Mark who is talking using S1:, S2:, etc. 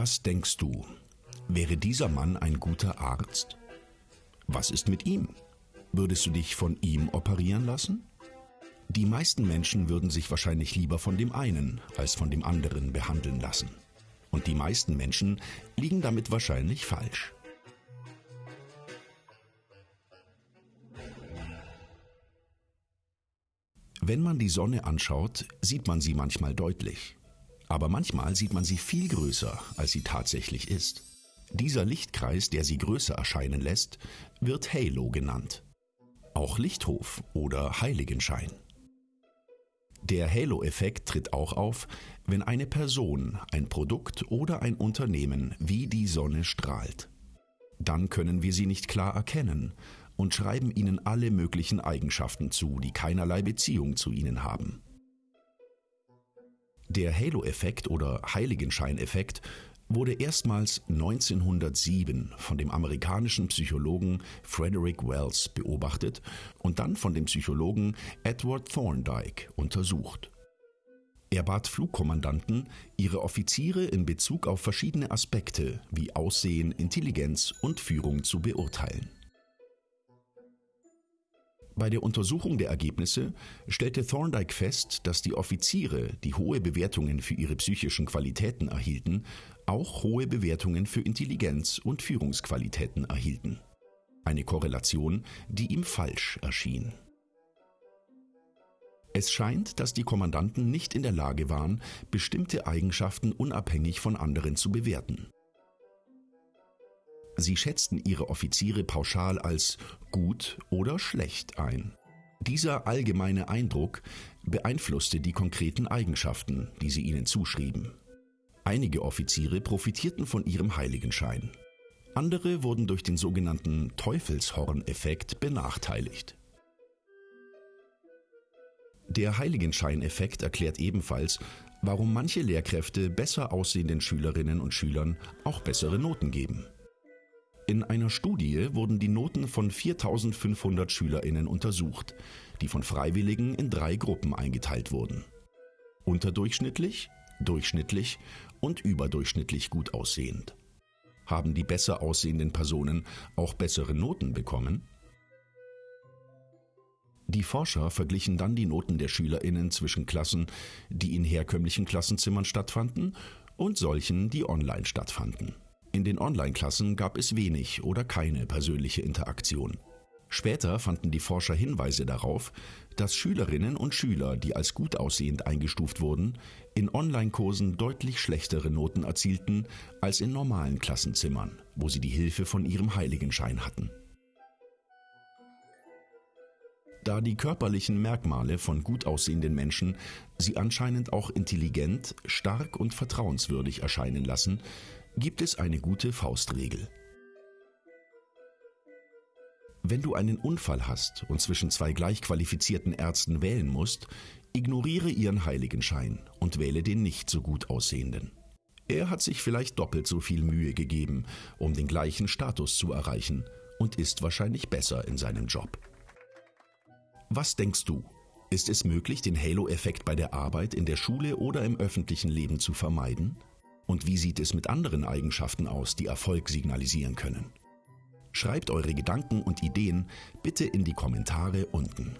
S1: Was denkst du? Wäre dieser Mann ein guter Arzt? Was ist mit ihm? Würdest du dich von ihm operieren lassen? Die meisten Menschen würden sich wahrscheinlich lieber von dem einen als von dem anderen behandeln lassen. Und die meisten Menschen liegen damit wahrscheinlich falsch. Wenn man die Sonne anschaut, sieht man sie manchmal deutlich. Aber manchmal sieht man sie viel größer, als sie tatsächlich ist. Dieser Lichtkreis, der sie größer erscheinen lässt, wird Halo genannt. Auch Lichthof oder Heiligenschein. Der Halo-Effekt tritt auch auf, wenn eine Person, ein Produkt oder ein Unternehmen wie die Sonne strahlt. Dann können wir sie nicht klar erkennen und schreiben ihnen alle möglichen Eigenschaften zu, die keinerlei Beziehung zu ihnen haben. Der Halo-Effekt oder Heiligenscheineffekt wurde erstmals 1907 von dem amerikanischen Psychologen Frederick Wells beobachtet und dann von dem Psychologen Edward Thorndike untersucht. Er bat Flugkommandanten, ihre Offiziere in Bezug auf verschiedene Aspekte wie Aussehen, Intelligenz und Führung zu beurteilen. Bei der Untersuchung der Ergebnisse stellte Thorndike fest, dass die Offiziere, die hohe Bewertungen für ihre psychischen Qualitäten erhielten, auch hohe Bewertungen für Intelligenz und Führungsqualitäten erhielten. Eine Korrelation, die ihm falsch erschien. Es scheint, dass die Kommandanten nicht in der Lage waren, bestimmte Eigenschaften unabhängig von anderen zu bewerten. Sie schätzten ihre Offiziere pauschal als gut oder schlecht ein. Dieser allgemeine Eindruck beeinflusste die konkreten Eigenschaften, die sie ihnen zuschrieben. Einige Offiziere profitierten von ihrem Heiligenschein. Andere wurden durch den sogenannten Teufelshorn-Effekt benachteiligt. Der Heiligenscheineffekt erklärt ebenfalls, warum manche Lehrkräfte besser aussehenden Schülerinnen und Schülern auch bessere Noten geben. In einer Studie wurden die Noten von 4500 Schülerinnen untersucht, die von Freiwilligen in drei Gruppen eingeteilt wurden. Unterdurchschnittlich, durchschnittlich und überdurchschnittlich gut aussehend. Haben die besser aussehenden Personen auch bessere Noten bekommen? Die Forscher verglichen dann die Noten der Schülerinnen zwischen Klassen, die in herkömmlichen Klassenzimmern stattfanden, und solchen, die online stattfanden. In den Online-Klassen gab es wenig oder keine persönliche Interaktion. Später fanden die Forscher Hinweise darauf, dass Schülerinnen und Schüler, die als gut aussehend eingestuft wurden, in Online-Kursen deutlich schlechtere Noten erzielten als in normalen Klassenzimmern, wo sie die Hilfe von ihrem Heiligenschein hatten. Da die körperlichen Merkmale von gut aussehenden Menschen sie anscheinend auch intelligent, stark und vertrauenswürdig erscheinen lassen, gibt es eine gute Faustregel. Wenn du einen Unfall hast und zwischen zwei gleich qualifizierten Ärzten wählen musst, ignoriere ihren Heiligenschein und wähle den nicht so gut aussehenden. Er hat sich vielleicht doppelt so viel Mühe gegeben, um den gleichen Status zu erreichen und ist wahrscheinlich besser in seinem Job. Was denkst du? Ist es möglich, den Halo-Effekt bei der Arbeit, in der Schule oder im öffentlichen Leben zu vermeiden? Und wie sieht es mit anderen Eigenschaften aus, die Erfolg signalisieren können? Schreibt eure Gedanken und Ideen bitte in die Kommentare unten.